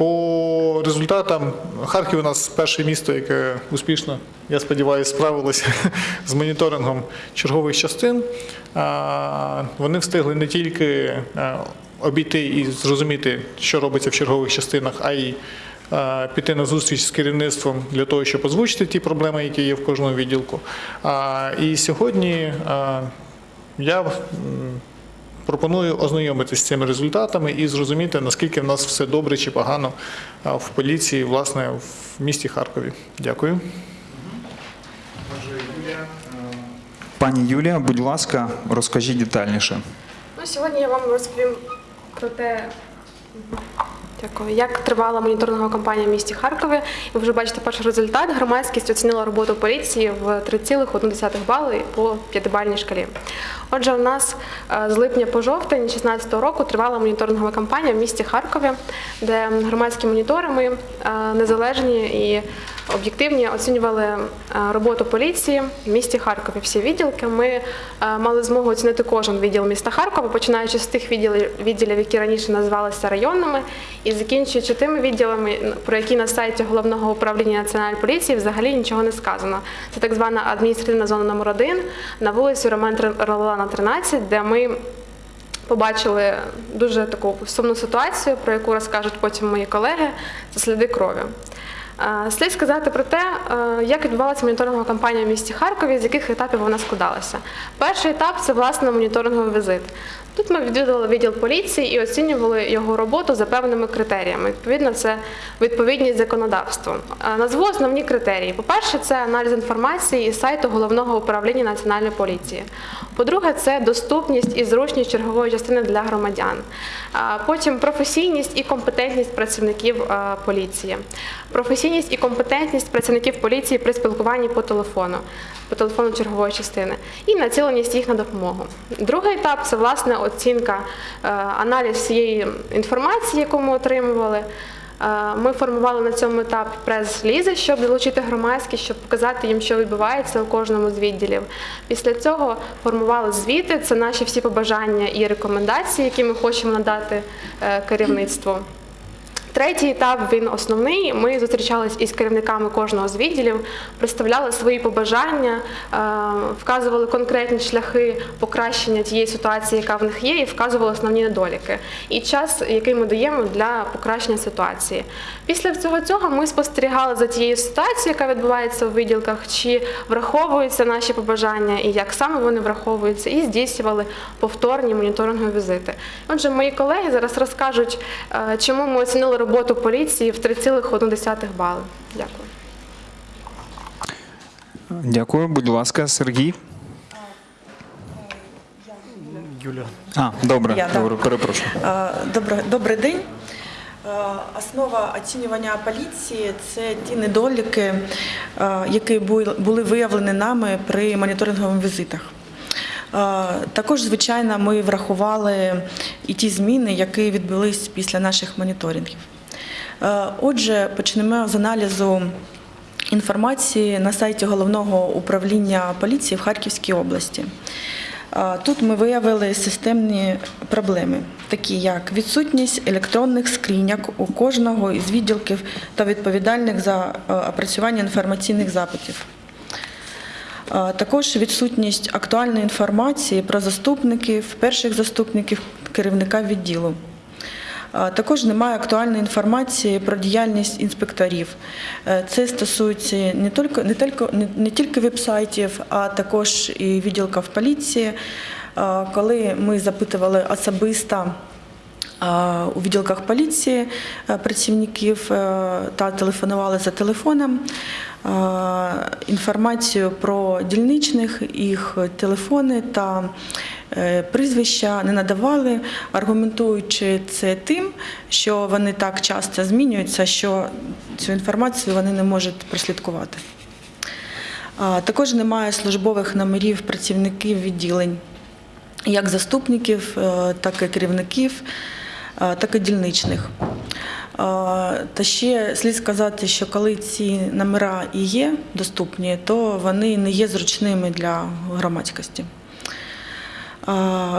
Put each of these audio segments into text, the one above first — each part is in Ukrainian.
По результатам Харків у нас перше місто, яке успішно, я сподіваюся, справилося з моніторингом чергових частин. Вони встигли не тільки обійти і зрозуміти, що робиться в чергових частинах, а й піти на зустріч з керівництвом для того, щоб озвучити ті проблеми, які є в кожному відділку. І сьогодні я Пропоную ознайомитися з цими результатами і зрозуміти, наскільки в нас все добре чи погано в поліції, власне, в місті Харкові. Дякую. Пані Юлія, будь ласка, розкажіть детальніше. Ну, сьогодні я вам розповім про те, Дякую. як тривала моніторингова кампанія в місті Харкові. Ви вже бачите перший результат. Громадськість оцінила роботу поліції в 3,1 бали по п'ятибальній шкалі. Отже, у нас е, з липня по жовтень 2016 року тривала моніторингова кампанія в місті Харкові, де громадські монітори е, незалежні і об'єктивні оцінювали е, роботу поліції в місті Харкові. Всі відділки. Ми мали змогу оцінити кожен відділ міста Харкова, починаючи з тих відділів, відділів, які раніше називалися районними, і закінчуючи тими відділами, про які на сайті головного управління національної поліції взагалі нічого не сказано. Це так звана адміністративна зона номер 1 на вулиці Роман Ролана, 13, де ми побачили дуже таку сумну ситуацію, про яку розкажуть потім мої колеги. Це сліди крові. Слід сказати про те, як відбувалася моніторингова кампанія в місті Харкові, з яких етапів вона складалася. Перший етап це власне моніторинговий візит. Тут ми відвідували відділ поліції і оцінювали його роботу за певними критеріями. Відповідно, це відповідність законодавству. Назву основні критерії. По-перше, це аналіз інформації із сайту головного управління національної поліції. По-друге, це доступність і зручність чергової частини для громадян. Потім професійність і компетентність працівників поліції. Професійність і компетентність працівників поліції при спілкуванні по телефону, по телефону чергової частини, і націленість їх на допомогу. Другий етап це власне оцінка, е, аналіз всієї інформації, яку ми отримували. Е, Ми формували на цьому етапі прес-лізи, щоб залучити громадськість, щоб показати їм, що відбувається у кожному з відділів. Після цього формували звіти. Це наші всі побажання і рекомендації, які ми хочемо надати е, керівництву. Третій етап він основний. Ми зустрічалися із керівниками кожного з відділів, представляли свої побажання, е, вказували конкретні шляхи покращення тієї ситуації, яка в них є, і вказували основні недоліки. І час, який ми даємо для покращення ситуації. Після всього цього ми спостерігали за тією ситуацією, яка відбувається у відділках, чи враховуються наші побажання і як саме вони враховуються, і здійснювали повторні моніторингові візити. Отже, мої колеги зараз розкажуть, е, чому ми оцінили роботу поліції в 3,1 бали. Дякую. Дякую, будь ласка, Сергій. Юля. А, добре, Я, да. перепрошую. Е, Добре, добрий день. Е, Основа оцінювання поліції це ті недоліки, е, які бу- були виявлені нами при моніторингових візитах. Також, звичайно, ми врахували і ті зміни, які відбулись після наших моніторингів. Е, Отже, почнемо з аналізу інформації на сайті головного управління поліції в Харківській області. Тут ми виявили системні проблеми, такі як відсутність електронних скриньок у кожного із відділків та відповідальних за е, опрацювання інформаційних запитів. Також відсутність актуальної інформації про заступників, перших заступників керівника відділу. Також немає актуальної інформації про діяльність інспекторів. Е, Це стосується не тільки, не тільки, не, тільки веб-сайтів, а також і відділків поліції. Коли ми запитували особисто у відділках поліції е, працівників е, та телефонували за телефоном. Інформацію про дільничних, їх телефони та е, прізвища не надавали, аргументуючи це тим, що вони так часто змінюються, що цю інформацію вони не можуть прослідкувати. Також немає службових номерів працівників відділень, як заступників, е, так і керівників, е, так і дільничних. Е, Та ще слід сказати, що коли ці номера і є доступні, то вони не є зручними для громадськості.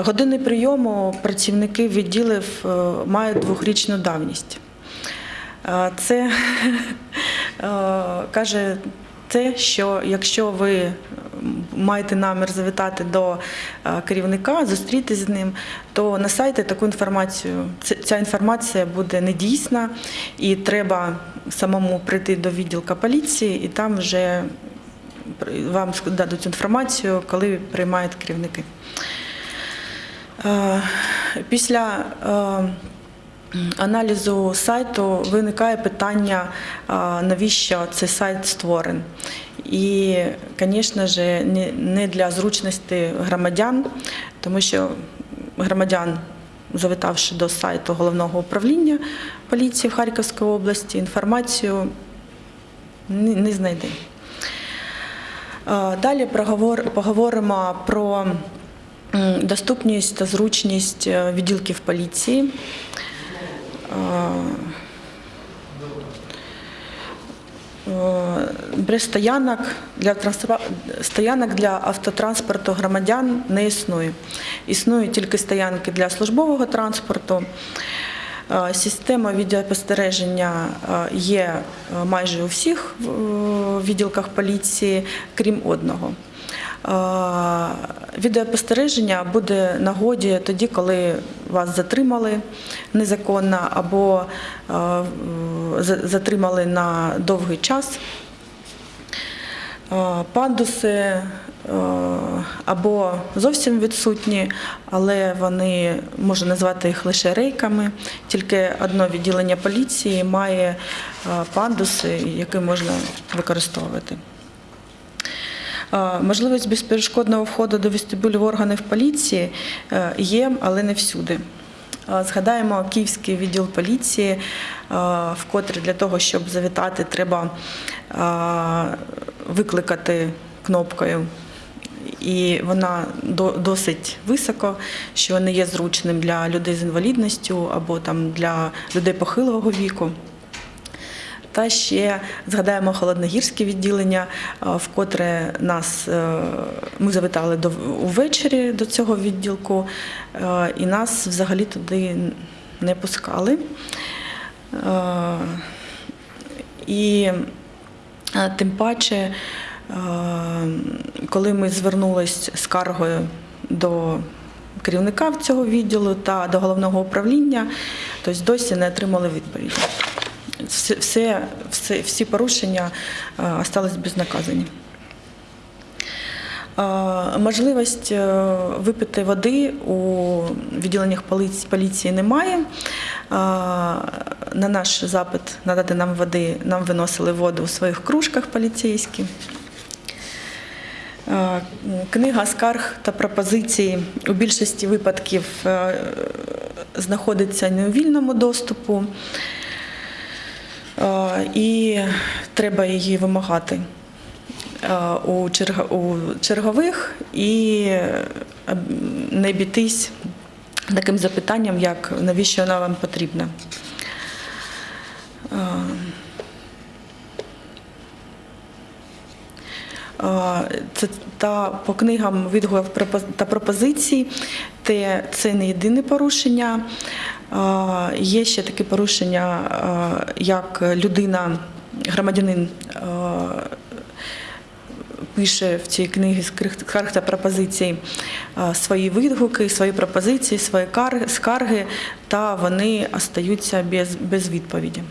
Години прийому працівників відділів е, мають двохрічну давність. Це е, каже те, що якщо ви маєте намір завітати до е, керівника, зустрітися з ним, то на сайті таку інформацію, ця інформація буде недійсна, і треба самому прийти до відділка поліції, і там вже вам дадуть інформацію, коли приймають керівники. Е, Після е, аналізу сайту виникає питання, навіщо цей сайт створений. І, звісно ж, не- для зручності громадян, тому що громадян, завітавши до сайту головного управління поліції в Харківській області, інформацію не, знайде. Е, Далі поговоримо про доступність та зручність е, відділків поліції. Е, стоянок для транспор- стоянок для автотранспорту громадян не існує. Існують тільки стоянки для службового транспорту. Е, Система відеоспостереження е, є е, майже у всіх е, відділках поліції, крім одного. Е, Відеоспостереження буде нагоді тоді, коли вас затримали незаконно або е, затримали на довгий час. Е, Пандуси або зовсім відсутні, але вони можна назвати їх лише рейками. Тільки одне відділення поліції має пандуси, які можна використовувати. Е, Можливість безперешкодного входу до вестибюлів органів поліції е, є, але не всюди. Е, Згадаємо Київський відділ поліції, вкотре для того, щоб завітати, треба викликати кнопкою. І вона досить високо, що не є зручним для людей з інвалідністю або там для людей похилого віку. Та ще згадаємо холодногірське відділення, а, вкотре нас е, ми завітали до увечері до цього відділку, е, і нас взагалі туди не пускали. Е, І е, тим паче, е, коли ми звернулись скаргою до керівника цього відділу та до головного управління, тобто досі не отримали відповіді все, все, всі порушення е, остались безнаказані. Е, Можливість е, випити води у відділеннях поліції, немає. На наш запит надати нам води, нам виносили воду у своїх кружках поліцейські. Книга скарг та пропозицій у більшості випадків знаходиться не у вільному доступу. Е, і треба її вимагати е, у чергових і е, не бійтись таким запитанням, як навіщо вона вам потрібна. Це та по книгам відгуків та пропозицій, те це не єдине порушення. Є ще таке порушення, як людина, громадянин пише в цій книгі скарг та пропозицій свої відгуки, свої пропозиції, свої скарги, та вони остаються без, без відповіді.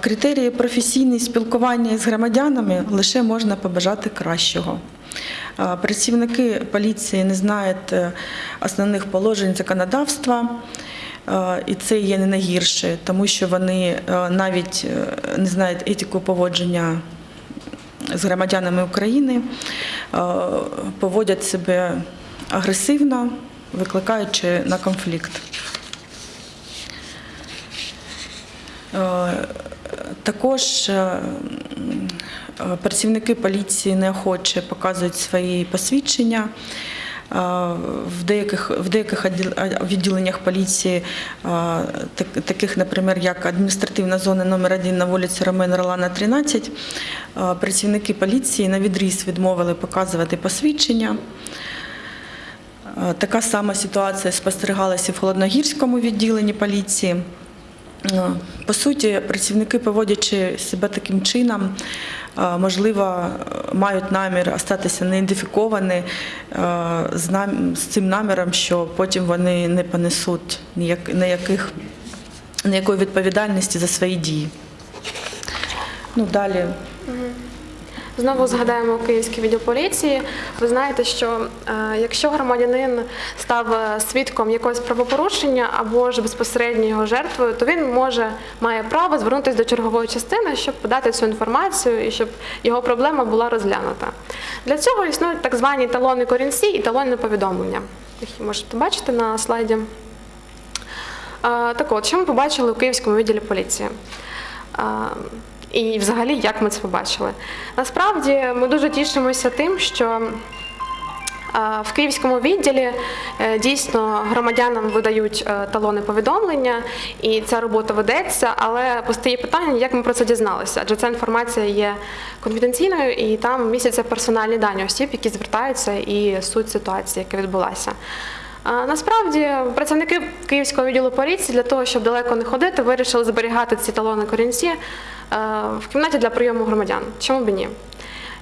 Критерії професійне спілкування з громадянами лише можна побажати кращого. Працівники поліції не знають е, основних положень законодавства, і це є не найгірше, тому що вони е, навіть е, не знають етику поводження з громадянами України, поводять себе агресивно, викликаючи на конфлікт. Також працівники поліції неохоче показують свої посвідчення. Е, В деяких, в деяких е, відділеннях поліції, е, таких, наприклад, як адміністративна зона номер 1 на вулиці Ромена Ролана, 13, е, працівники поліції на відріз відмовили показувати посвідчення. Е, Така сама ситуація спостерігалася в Холодногірському відділенні поліції. Е, По суті, працівники, поводячи себе таким чином, е, можливо, мають намір остатися неідентифіковані е, з цим наміром, що потім вони не понесуть ніяких, ніякої відповідальності за свої дії. Ну, далі Знову згадаємо Київський відділ поліції. Ви знаєте, що е, якщо громадянин став е, свідком якогось правопорушення або ж безпосередньо його жертвою, то він може має право звернутися до чергової частини, щоб подати цю інформацію і щоб його проблема була розглянута. Для цього існують так звані талони корінці і талони повідомлення. Їх можете бачити на слайді. Е, Так от, що ми побачили у Київському відділі поліції? І взагалі, як ми це побачили? Насправді ми дуже тішимося тим, що в Київському відділі е, дійсно громадянам видають е, талони повідомлення, і ця робота ведеться, але постає питання, як ми про це дізналися, адже ця інформація є конфіденційною і там містяться персональні дані осіб, які звертаються, і суть ситуації, яка відбулася. Насправді працівники Київського відділу поліції для того, щоб далеко не ходити, вирішили зберігати ці талони корінці в кімнаті для прийому громадян. Чому б ні?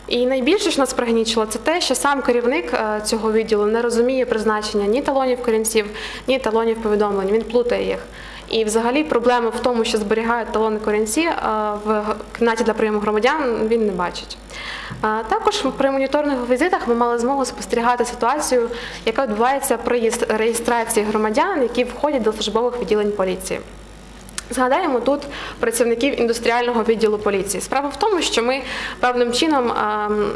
І найбільше, що нас пригнічило, це те, що сам керівник е, цього відділу не розуміє призначення ні талонів корінців, ні талонів повідомлень. Він плутає їх. І взагалі проблеми в тому, що зберігають талони корінці е, в кімнаті для прийому громадян, він не бачить. Е, Також при моніторних візитах ми мали змогу спостерігати ситуацію, яка відбувається при реєстрації громадян, які входять до службових відділень поліції. Згадаємо тут працівників індустріального відділу поліції. Справа в тому, що ми певним чином ем,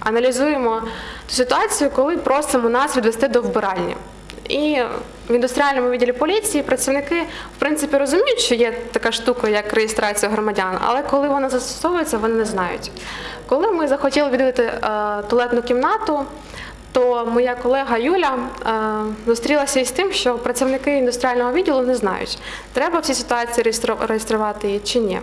аналізуємо ту ситуацію, коли просимо нас відвести до вбиральні. І в індустріальному відділі поліції працівники в принципі розуміють, що є така штука, як реєстрація громадян, але коли вона застосовується, вони не знають. Коли ми захотіли відвідати е, туалетну кімнату, то моя колега Юля е, зустрілася із тим, що працівники індустріального відділу не знають, треба в цій ситуації реєструвати її чи ні.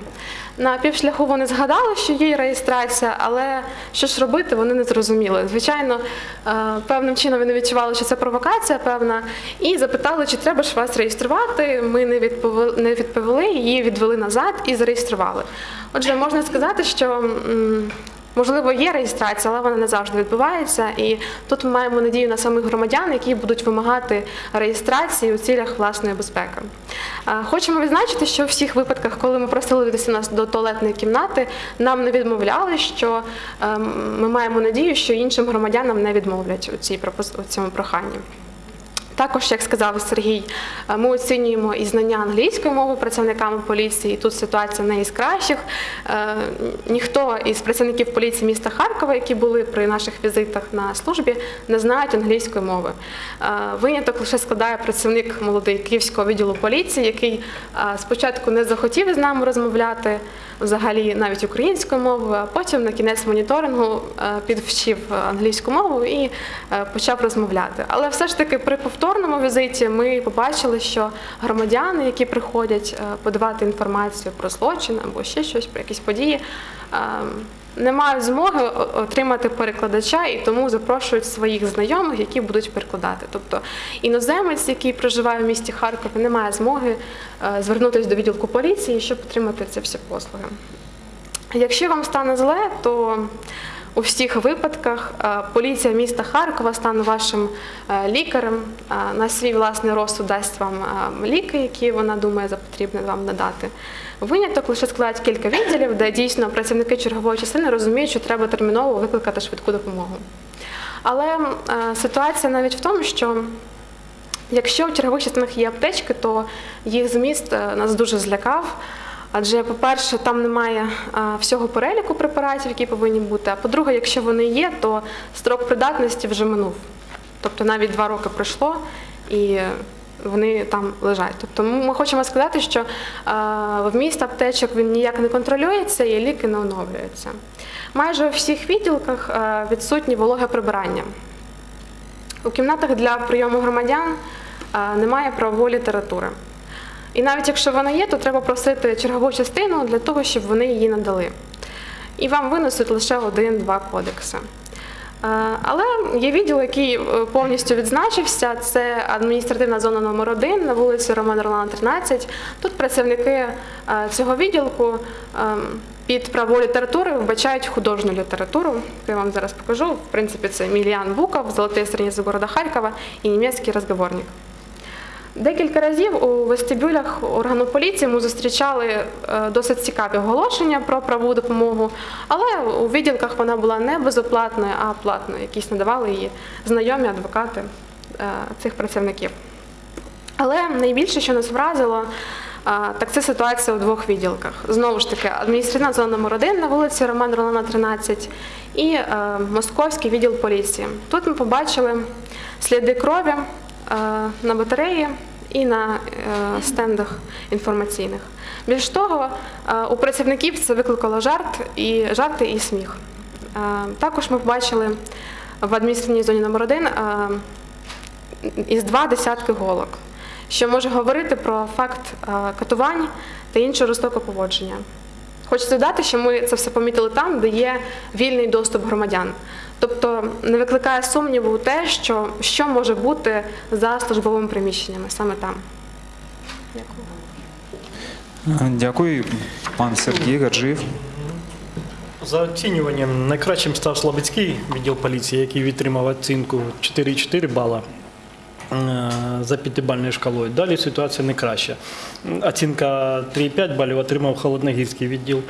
На півшляху вони згадали, що є реєстрація, але що ж робити, вони не зрозуміли. Звичайно, е, певним чином вони відчували, що це провокація певна, і запитали, чи треба ж вас реєструвати. Ми не відповіли, не відповіли її відвели назад і зареєстрували. Отже, можна сказати, що. Можливо, є реєстрація, але вона не завжди відбувається. І тут ми маємо надію на самих громадян, які будуть вимагати реєстрації у цілях власної безпеки. Хочемо відзначити, що у всіх випадках, коли ми просили нас до туалетної кімнати, нам не відмовляли, що ем, ми маємо надію, що іншим громадянам не відмовлять у, цій у цьому проханні. Також, як сказав Сергій, е, ми оцінюємо і знання англійської мови працівниками поліції. Тут ситуація не із кращих. Е, Ніхто із працівників поліції міста Харкова, які були при наших візитах на службі, не знають англійської мови. Е, Виняток лише складає працівник молодий Київського відділу поліції, який спочатку не захотів із нами розмовляти взагалі навіть українською мовою, а потім на кінець моніторингу підвчив англійську мову і почав розмовляти. Але все ж таки при повторному візиті ми побачили, що громадяни, які приходять е, подавати інформацію про злочин або ще щось про якісь події, е, не мають змоги отримати перекладача і тому запрошують своїх знайомих, які будуть перекладати. Тобто іноземець, який проживає в місті Харкові, не має змоги е, звернутися до відділку поліції, щоб отримати ці всі послуги. Якщо вам стане зле, то у всіх випадках е, поліція міста Харкова стане вашим е, лікарем, е, на свій власний розсуд дасть вам ліки, які вона думає за потрібне вам надати. Виняток лише складають кілька відділів, де дійсно працівники чергової частини розуміють, що треба терміново викликати швидку допомогу. Але ситуація навіть в тому, що Якщо в чергових частинах є аптечки, то їх зміст нас дуже злякав. Адже, по-перше, там немає всього переліку препаратів, які повинні бути. А по-друге, якщо вони є, то строк придатності вже минув. Тобто навіть два роки пройшло і вони там лежать. Тобто ми хочемо сказати, що е, вміст аптечок він ніяк не контролюється і ліки не оновлюються. Майже у всіх відділках відсутні вологе прибирання. У кімнатах для прийому громадян немає правової літератури. І навіть якщо вона є, то треба просити чергову частину для того, щоб вони її надали. І вам винесуть лише один-два кодекси. Е, Але є відділ, який е, повністю відзначився. Це адміністративна зона номер 1 на вулиці Романа Ролана, 13. Тут працівники е, цього відділку під правову літературу вбачають художню літературу. Я вам зараз покажу. В принципі, це Мільян Буков, Золотые страницы города Харкова і німецький розговорник. Декілька разів у вестибюлях органу поліції ми зустрічали е, досить цікаві оголошення про правову допомогу, але у відділках вона була не безоплатною, а платною. Якісь надавали її знайомі адвокати е, цих працівників. Але найбільше, що нас вразило, е, так це ситуація у двох відділках. Знову ж таки, адміністративна зона номер 1 на вулиці Роман Ролана, 13 і Московський відділ поліції. Тут ми побачили сліди крові на батареї і на е, стендах інформаційних. Більш того, е, у працівників це викликало жарт і жарти і сміх. Е, Також ми побачили в адміністративній зоні номер 1 із два десятки голок, що може говорити про факт е, катувань та іншого жорстокого поводження. Хочеться додати, що ми це все помітили там, де є вільний доступ громадян. Тобто не викликає сумніву те, що, що може бути за службовими приміщеннями саме там. Дякую. Дякую. Пан Сергій Гаджиєв. За оцінюванням найкращим став Слабицький відділ поліції, який відтримав оцінку 4,4 бала за п'ятибальною шкалою. Далі ситуація не краща. Оцінка 3,5 балів отримав Холодногірський відділ,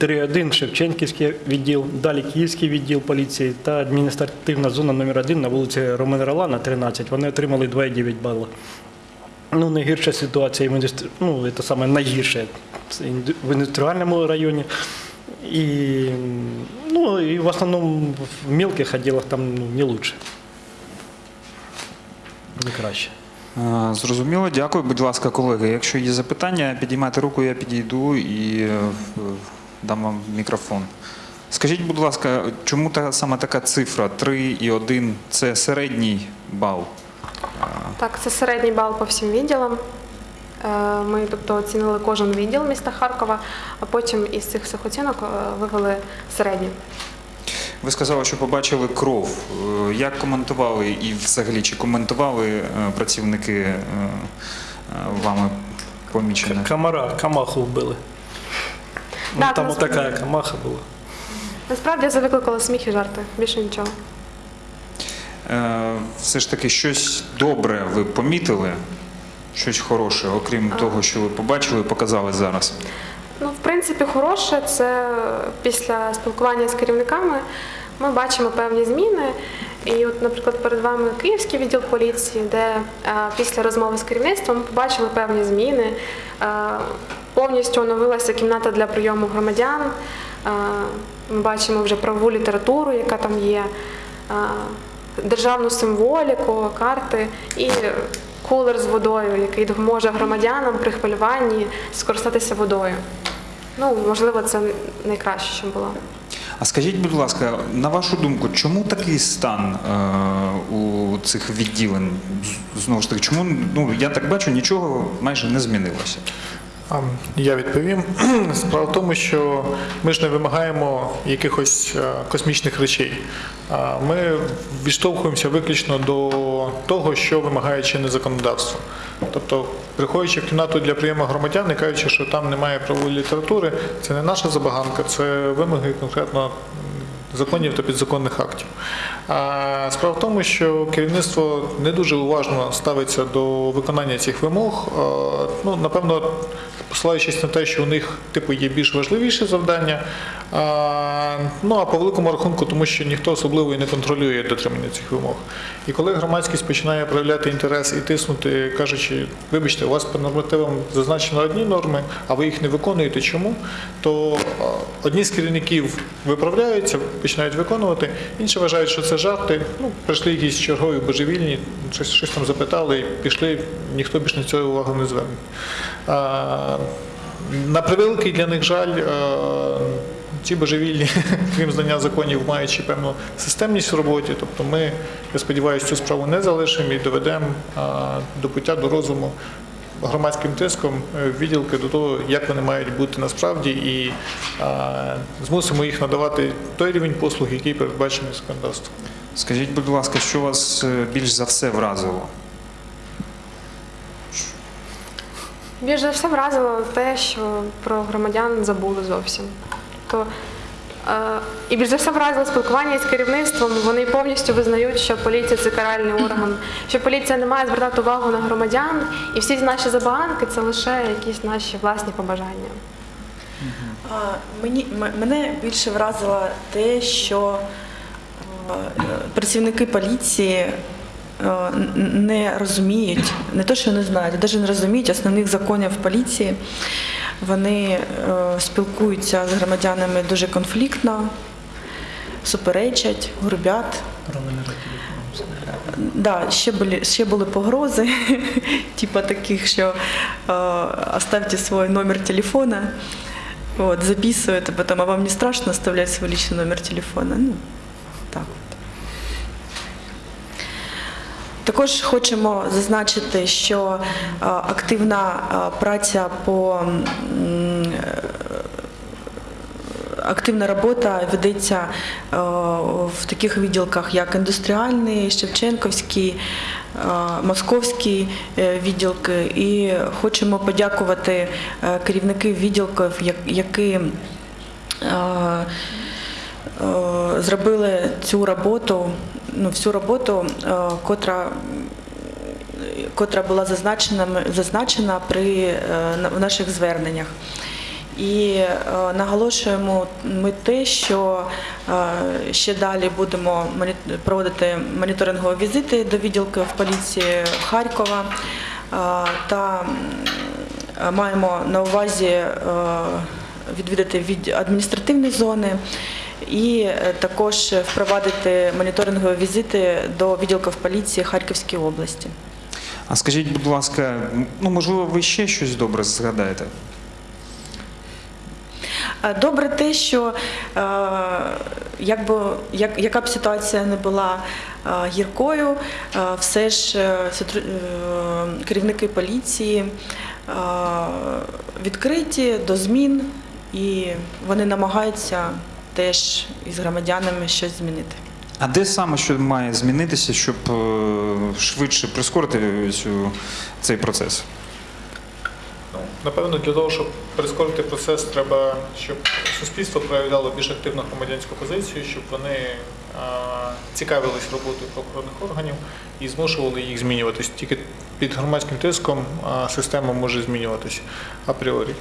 3,1 Шевченківський відділ, далі Київський відділ поліції та адміністративна зона номер 1 на вулиці Романа Ролана, 13. Вони отримали 2,9 бала. Ну, найгірша ситуація ну, це саме найгірше в індустріальному районі. І, ну, і в основному в мелких відділах там ну, не лучше. Не краще. Зрозуміло, дякую. Будь ласка, колеги. Якщо є запитання, підіймайте руку, я підійду і е, дам вам мікрофон. Скажіть, будь ласка, чому та саме така цифра 3,1 – це середній бал? Так, це середній бал по всім відділам. Е, Ми тобто оцінили кожен відділ міста Харкова, а потім із цих всіх оцінок е, вивели середні. Ви сказали, що побачили кров. Е, Як коментували і взагалі чи коментували е, працівники е, вами помічене? Камара, камаху вбили. Ну, Так, там нас отака камаха була. Насправді це викликало сміх і жарти, більше нічого. Е, Все ж таки щось добре ви помітили, щось хороше, окрім того, що ви побачили і показали зараз. Ну, в принципі, хороше це після спілкування з керівниками ми бачимо певні зміни. І, от, наприклад, перед вами Київський відділ поліції, де е, після розмови з керівництвом ми побачили певні зміни. Е, повністю оновилася кімната для прийому громадян. Е, ми бачимо вже правову літературу, яка там є, е, державну символіку, карти і кулер з водою, який допоможе громадянам при хвилюванні скористатися водою. Ну, можливо, це найкраще, що було. А скажіть, будь ласка, на вашу думку, чому такий стан е, у цих відділень? Знову ж таки, чому ну я так бачу, нічого майже не змінилося. Я відповім. Справа в тому, що ми ж не вимагаємо якихось е, космічних речей. Ми відштовхуємося виключно до того, що вимагає чинне законодавство. Тобто, приходячи в кімнату для прийому громадян і кажучи, що там немає правової літератури, це не наша забаганка, це вимоги конкретно законів та підзаконних актів. Справа в тому, що керівництво не дуже уважно ставиться до виконання цих вимог. Ну, напевно, посилаючись на те, що у них типу є більш важливіші завдання. Ну а по великому рахунку, тому що ніхто особливо і не контролює дотримання цих вимог. І коли громадськість починає проявляти інтерес і тиснути, кажучи, вибачте, у вас по нормативам зазначено одні норми, а ви їх не виконуєте. Чому? То одні з керівників виправляються, починають виконувати, інші вважають, що це жарти. Ну, прийшли якісь чергові божевільні, щось, щось там запитали, і пішли, ніхто більш на це увагу не зверне. На превеликий для них жаль, ці божевільні, крім знання законів, маючи певну системність в роботі. Тобто ми, я сподіваюся, цю справу не залишимо і доведемо до пуття до розуму громадським тиском е, відділки до того, як вони мають бути насправді, і е, змусимо їх надавати той рівень послуг, який передбачений законодавством. Скажіть, будь ласка, що вас е, більш за все вразило? Більш за все вразило те, що про громадян забули зовсім. То, і більш за все вразило спілкування із керівництвом. Вони повністю визнають, що поліція це каральний орган, що поліція не має звертати увагу на громадян, і всі наші забаганки це лише якісь наші власні побажання. Мені, мене більше вразило те, що е, працівники поліції е, не розуміють, не то, що не знають, а навіть не розуміють основних законів поліції. Вони е, спілкуються з громадянами дуже конфліктно, суперечать, грубять. Да, ще були, ще були погрози, типа таких, що е, оставьте свой номер телефона, вот, записывают, а потом, а вам не страшно оставлять свой личный номер телефона? Ну, так от. Також хочемо зазначити, що е, активна е, праця по е, активна робота ведеться в таких відділках, як індустріальний, Шевченківський, е, Московський відділки. І хочемо подякувати керівників відділків, які зробили цю роботу, ну, всю роботу, е, котра котра була зазначена, зазначена при, е, в наших зверненнях. І е, наголошуємо ми те, що ще далі будемо проводити моніторингові візити до відділків поліції Харкова та маємо на увазі відвідати від адміністративні зони і е, також впровадити моніторингові візити до відділків поліції Харківської області. А скажіть, будь ласка, ну можливо, ви ще щось добре згадаєте? Е, Добре те, що е, якби, як, яка б ситуація не була гіркою, все ж керівники поліції відкриті до змін і вони намагаються теж із громадянами щось змінити. А де саме що має змінитися, щоб е, швидше прискорити цю, цей процес? Ну, Напевно, для того, щоб прискорити процес, треба, щоб суспільство проявляло більш активну громадянську позицію, щоб вони цікавились роботою правоохоронних органів і змушували їх змінюватись. Тільки під громадським тиском система може змінюватись апріорі.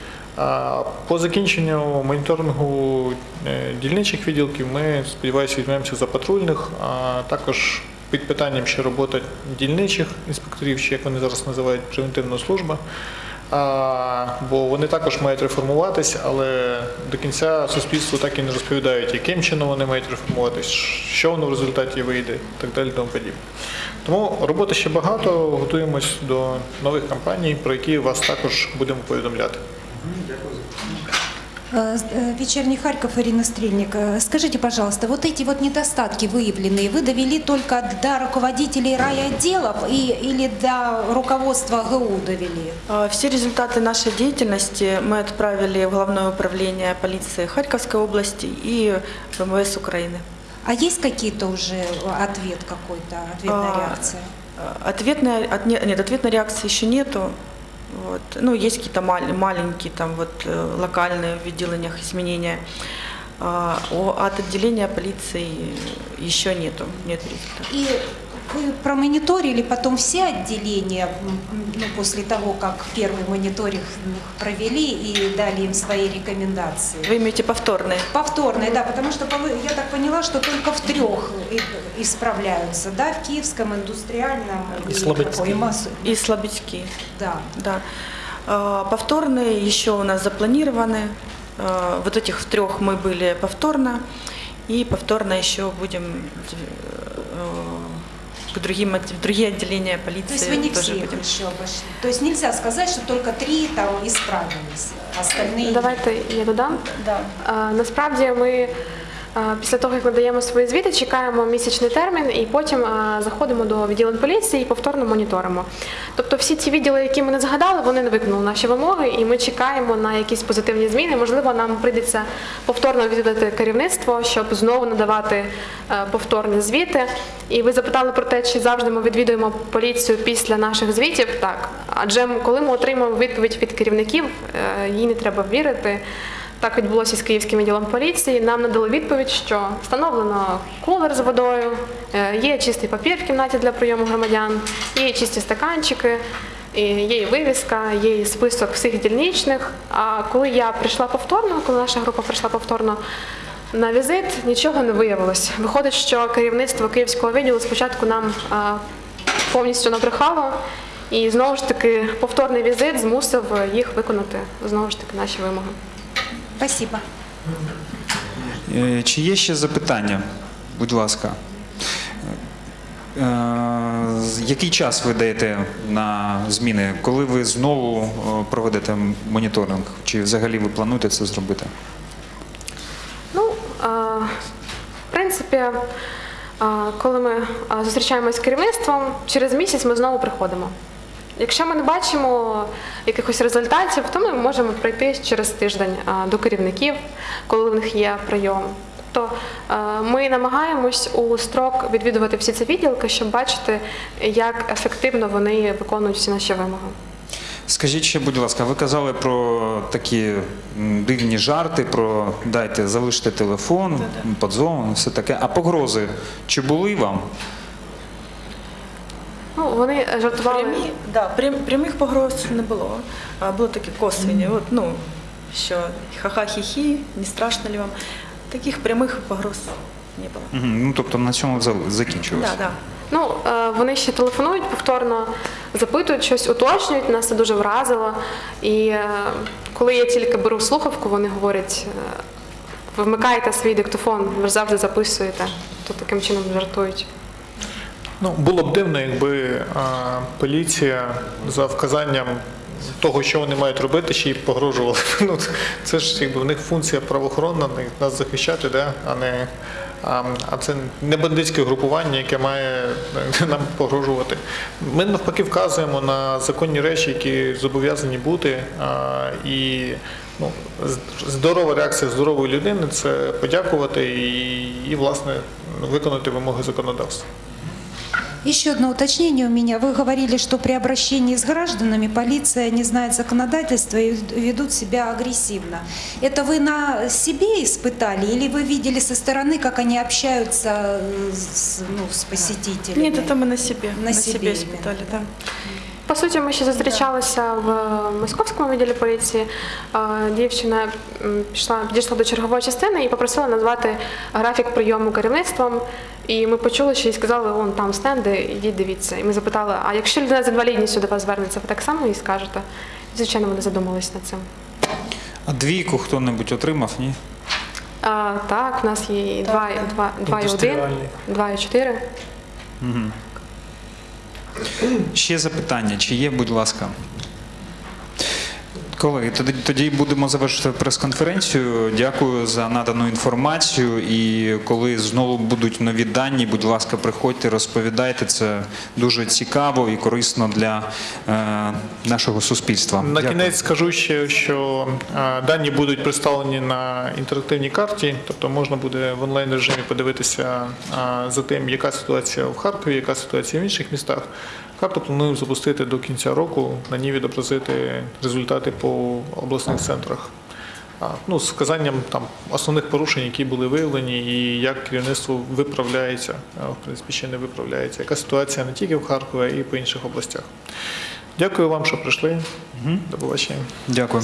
По закінченню моніторингу е, дільничих відділків ми, сподіваюся, візьмемося за патрульних, а також під питанням ще робота дільничих інспекторів, чи як вони зараз називають превентивна служба. Бо вони також мають реформуватись, але до кінця суспільству так і не розповідають, яким чином вони мають реформуватись, що воно в результаті вийде, і так далі тому подібне. Тому роботи ще багато, готуємось до нових кампаній, про які вас також будемо повідомляти. Дякую э, Вечерний Харьков, Ирина Стрельник. Э, Скажите, пожалуйста, вот эти вот недостатки выявленные, вы довели только до руководителей райотделов и, или до руководства ГУ довели? Э, Все результаты нашей деятельности мы отправили в Главное управление полиции Харьковской области и МВС Украины. А есть какие-то уже ответ какой-то, ответная А, реакция? Э, Ответная, отне- нет, ответной реакции еще нету. Вот. Ну, есть какие-то мал- маленькие там вот э, локальные в отделениях изменения. А, От отделения полиции еще нету, нет результатов. И вы промониторили потом все отделения ну, после того, как первый мониторинг провели и дали им свои рекомендации? Вы имеете повторные? Повторные, да, потому что я так поняла, что только в трех и- исправляются, да, в Киевском, индустриальном И какой, Мас- И слабички. Да. Да. А, Повторные еще у нас запланированы. А, Вот этих в трех мы были повторно. И повторно еще будем э, к другим, от- в другие отделения То есть полиции вы не тоже всех будем. еще обошли. То есть нельзя сказать, что только три там исправились, остальные... Давайте я додам. Да. Е, Насправді ми Е, Після того, як надаємо свої звіти, чекаємо місячний термін і потім заходимо до відділень поліції і повторно моніторимо. Тобто всі ті відділи, які ми не згадали, вони не виконали наші вимоги, і ми чекаємо на якісь позитивні зміни. Можливо, нам прийдеться повторно відвідати керівництво, щоб знову надавати е, повторні звіти. І ви запитали про те, чи завжди ми відвідуємо поліцію після наших звітів. Так, адже коли ми отримуємо відповідь від керівників, е, їй не треба вірити. Так відбулося з Київським відділом поліції. Нам надали відповідь, що встановлено кулер з водою, е, є чистий папір в кімнаті для прийому громадян, є чисті стаканчики, є і вивіска, є і список всіх дільничних. А коли я прийшла повторно, коли наша група прийшла повторно на візит, нічого не виявилось. Виходить, що керівництво Київського відділу спочатку нам а, повністю набрехало. І знову ж таки повторний візит змусив їх виконати знову ж таки наші вимоги. Спасибо. Е, Чи є ще запитання? Будь ласка. Е, Який час ви даєте на зміни? Коли ви знову е, проведете моніторинг? Чи взагалі ви плануєте це зробити? Ну, в принципі, коли ми зустрічаємося з керівництвом, через місяць ми знову приходимо. Якщо ми не бачимо якихось результатів, то ми можемо прийти через тиждень до керівників, коли в них є прийом. Тобто ми намагаємось у строк відвідувати всі ці відділки, щоб бачити, як ефективно вони виконують всі наші вимоги. Скажіть ще, будь ласка, ви казали про такі дивні жарти, про дайте залиште телефон, подзвон, все таке. А погрози чи були вам? Вони жартували. Прямі, да, прям, прямих погроз не було. А, було такі косвені. От, ну, що ха-ха-хі-хі, не страшно ли вам. Таких прямих погроз не було. Мгм, Ну, тобто на цьому закінчилось. Да, да. Ну, е, вони ще телефонують повторно, запитують щось, уточнюють, нас це дуже вразило. І е, коли я тільки беру слухавку, вони говорять, е, ви вмикаєте свій диктофон, ви ж завжди записуєте. То таким чином жартують. Ну, було б дивно, якби а, поліція за вказанням того, що вони мають робити, ще й погрожувала. Ну, це ж якби в них функція правоохоронна, нас захищати, да? а не. А, а це не бандитське групування, яке має е, нам погрожувати. Ми навпаки вказуємо на законні речі, які зобов'язані бути. А, і ну, здорова реакція здорової людини це подякувати і, і власне виконати вимоги законодавства. Еще одно уточнение у меня. Вы говорили, что при обращении с гражданами полиция не знает законодательства и ведут себя агрессивно. Это вы на себе испытали или вы видели со стороны, как они общаются с, ну, с посетителями? Ні, це ми на собі. На На, собі собі іменно. спитали, так. По суті, ми ще зустрічалися в московському відділі поліції. Е, Дівчина пішла, підійшла до чергової частини і попросила назвати графік прийому керівництвом. І ми почули, що їй сказали, вон там стенди, ідіть дивіться. І ми запитали, а якщо людина з інвалідністю до вас звернеться, ви так само їй скажете? Звичайно, вони задумались над цим. А двійку хто-небудь отримав, ні? А, так, в нас є і 2, і 2, 2 і 1, Індустріальний. 2 і 4. Ще запитання, чи є, будь ласка. Колеги, тоді, тоді будемо завершити прес-конференцію. Дякую за надану інформацію. І коли знову будуть нові дані, будь ласка, приходьте, розповідайте. Це дуже цікаво і корисно для е, нашого суспільства. На Дякую. кінець скажу ще, що е, дані будуть представлені на інтерактивній карті, тобто можна буде в онлайн режимі подивитися е, за тим, яка ситуація в Харкові, яка ситуація в інших містах. Карту плануємо запустити до кінця року, на ній відобразити результати по обласних центрах. Ну, з вказанням там основних порушень, які були виявлені, і як керівництво виправляється, в принципі, ще не виправляється. Яка ситуація не тільки в Харкові, а й по інших областях. Дякую вам, що прийшли. До побачення. Дякую.